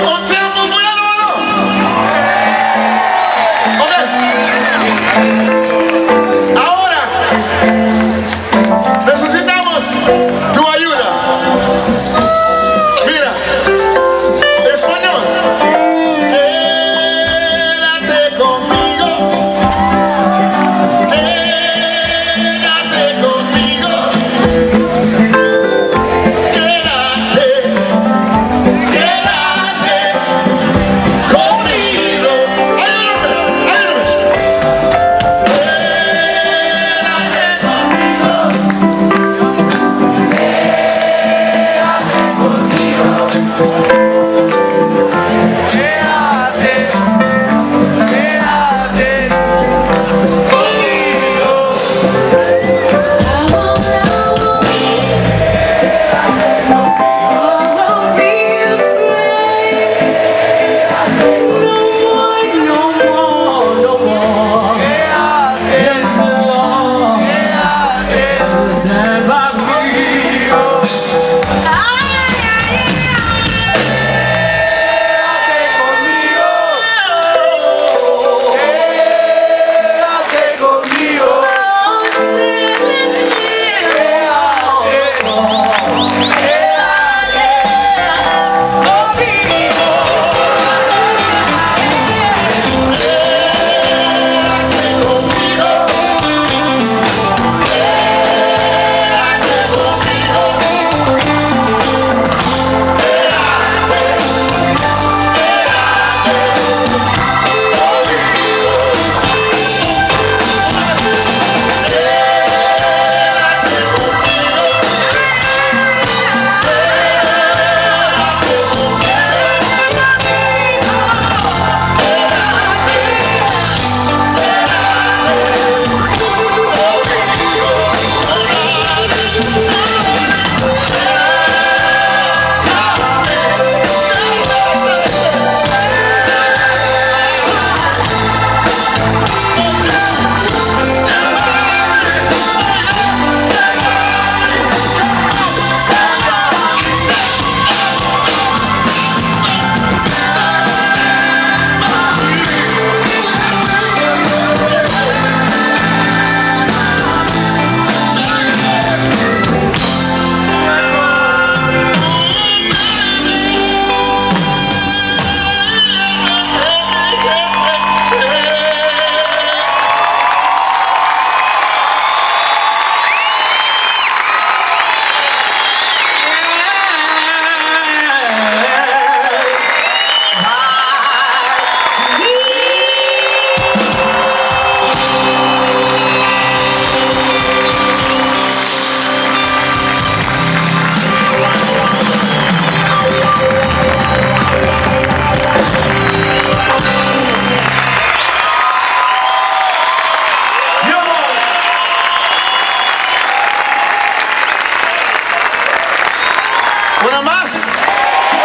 unto ¿Una más?